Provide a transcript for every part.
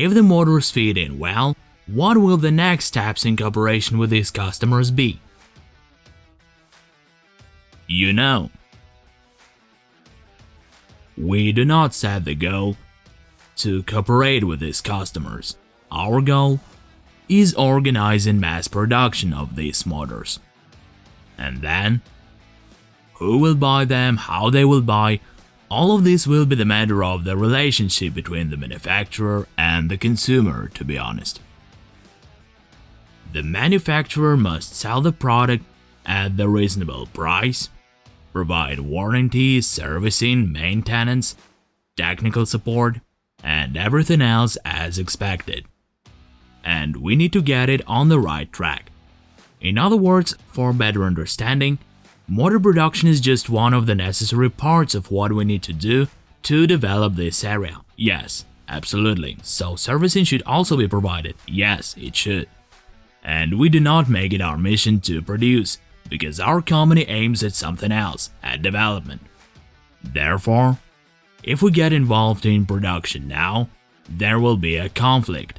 If the motors fit in well, what will the next steps in cooperation with these customers be? You know, we do not set the goal to cooperate with these customers. Our goal is organizing mass production of these motors. And then, who will buy them, how they will buy, all of this will be the matter of the relationship between the manufacturer and the consumer, to be honest. The manufacturer must sell the product at the reasonable price, provide warranties, servicing, maintenance, technical support, and everything else as expected. And we need to get it on the right track. In other words, for better understanding, Motor production is just one of the necessary parts of what we need to do to develop this area. Yes, absolutely. So servicing should also be provided. Yes, it should. And we do not make it our mission to produce, because our company aims at something else, at development. Therefore, if we get involved in production now, there will be a conflict.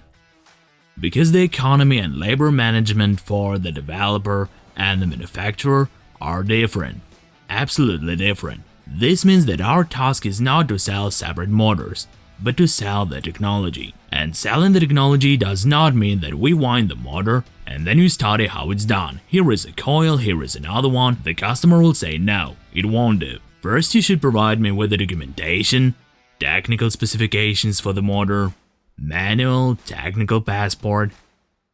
Because the economy and labor management for the developer and the manufacturer are different. Absolutely different. This means that our task is not to sell separate motors, but to sell the technology. And selling the technology does not mean that we wind the motor and then you study how it's done. Here is a coil, here is another one. The customer will say no, it won't do. First you should provide me with the documentation, technical specifications for the motor, manual, technical passport,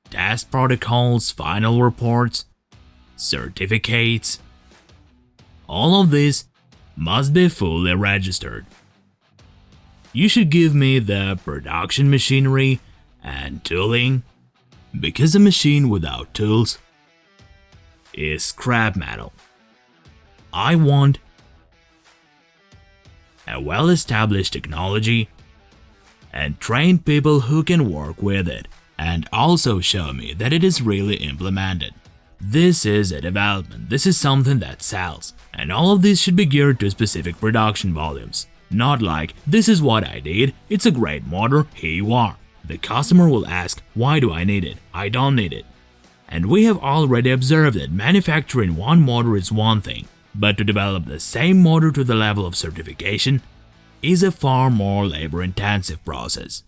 test protocols, final reports, certificates. All of this must be fully registered. You should give me the production machinery and tooling, because a machine without tools is scrap metal. I want a well-established technology and trained people who can work with it and also show me that it is really implemented. This is a development, this is something that sells, and all of this should be geared to specific production volumes. Not like, this is what I did, it's a great motor, here you are. The customer will ask, why do I need it? I don't need it. And we have already observed that manufacturing one motor is one thing, but to develop the same motor to the level of certification is a far more labor-intensive process.